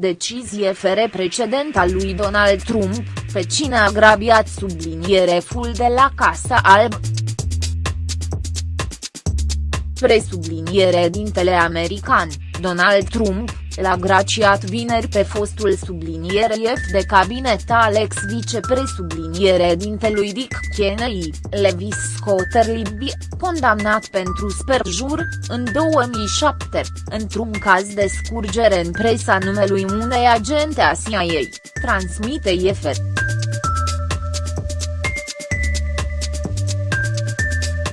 Decizie fere precedent al lui Donald Trump, pe cine a grabiat subliniere full de la Casa Alb. Presubliniere dintele american, Donald Trump, l-a graciat vineri pe fostul subliniere F de cabinet Alex vicepresubliniere dintelui Dick Cheney, Levis Scotter Libby, condamnat pentru sperjur, în 2007, într-un caz de scurgere în presa numelui unei agente a CIA, transmite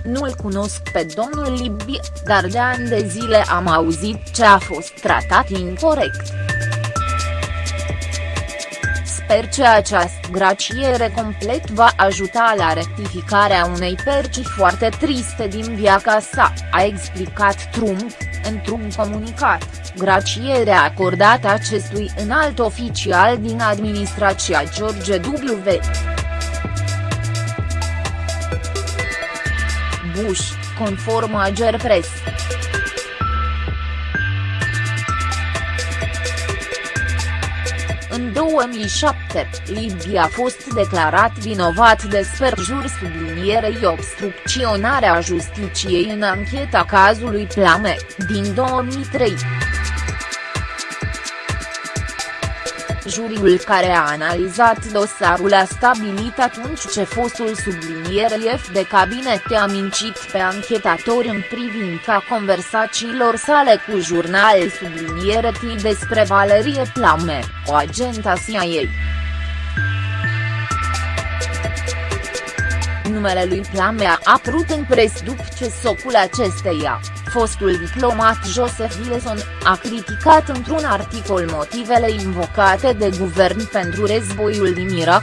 IFR. Nu-l cunosc pe domnul Libby, dar de ani de zile am auzit ce a fost tratat incorrect. Sper că această graciere complet va ajuta la rectificarea unei perci foarte triste din viața sa, a explicat Trump, într-un comunicat, gracierea acordată acestui înalt oficial din administrația George W. Bush, conform Ager Press. În 2007, Libby a fost declarat vinovat de sperjur sublinierei obstrucționarea justiției în ancheta cazului Plame, din 2003. Juriul care a analizat dosarul a stabilit atunci ce fostul subliniere F de cabinet a mincit pe anchetatori în privința conversațiilor sale cu jurnal subliniere T despre Valerie Plame, o agenta CIA. Numele lui Plame a apărut în pres după ce socul acesteia, fostul diplomat Joseph Wilson, a criticat într-un articol motivele invocate de guvern pentru războiul din Irak.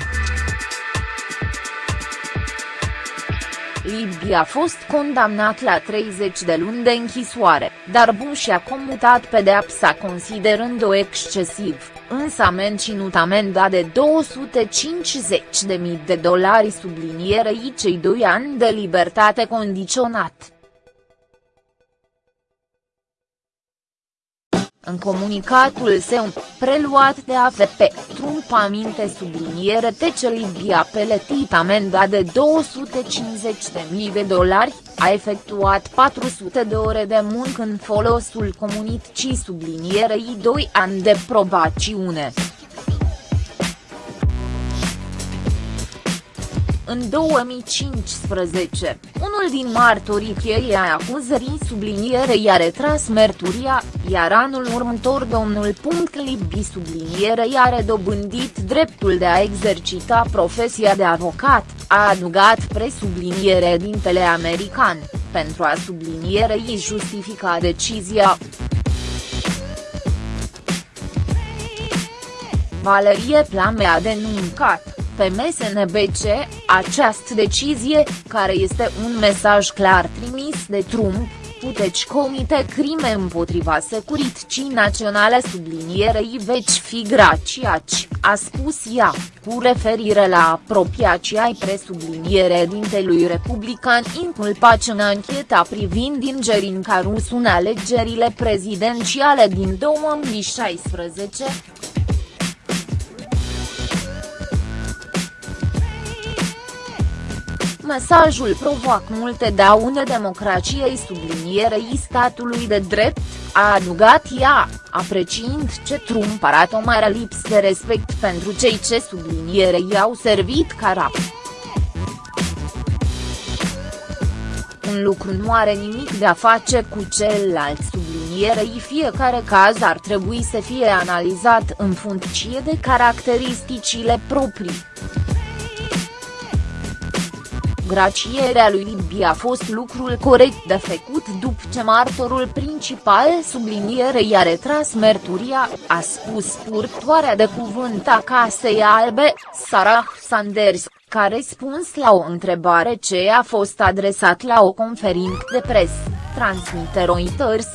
Libby a fost condamnat la 30 de luni de închisoare, dar Bush a comutat pedeapsa considerând-o excesiv, însă a menținut amenda de 250.000 de dolari sublinierei cei doi ani de libertate condiționat. În comunicatul său, preluat de AFP, Trump aminte subliniere ce Libia a peletit amenda de 250.000 de dolari, a efectuat 400 de ore de muncă în folosul comunicii sublinierei 2 ani de probaciune. În 2015, unul din martorii cheie a acuzării sublinierei a retras merturia, iar anul următor domnul Punct Libby sublinierei a dobândit dreptul de a exercita profesia de avocat, a adugat presubliniere dintele american, pentru a sublinierei justifica decizia. Valerie Plame a denuncat pe MSNBC, această decizie, care este un mesaj clar trimis de Trump, puteți comite crime împotriva securității naționale sublinierei veci fi graciaci, a spus ea, cu referire la apropiația ai presubliniere dintelui republican inculpați în ancheta privind ingerinca rusu în alegerile prezidențiale din 2016, Mesajul provoacă multe daune democrației sublinierei statului de drept, a adugat ea, apreciind ce Trump arată o mare lipsă de respect pentru cei ce sublinierei au servit ca rap. Un lucru nu are nimic de a face cu celălalt sublinierei fiecare caz ar trebui să fie analizat în funcție de caracteristicile proprii. Gracierea lui Libby a fost lucrul corect de făcut după ce martorul principal sublinierei a retras merturia, a spus purtoarea de cuvânt a Casei Albe, Sarah Sanders, ca răspuns la o întrebare ce a fost adresat la o conferință de presă, transmite Reuters.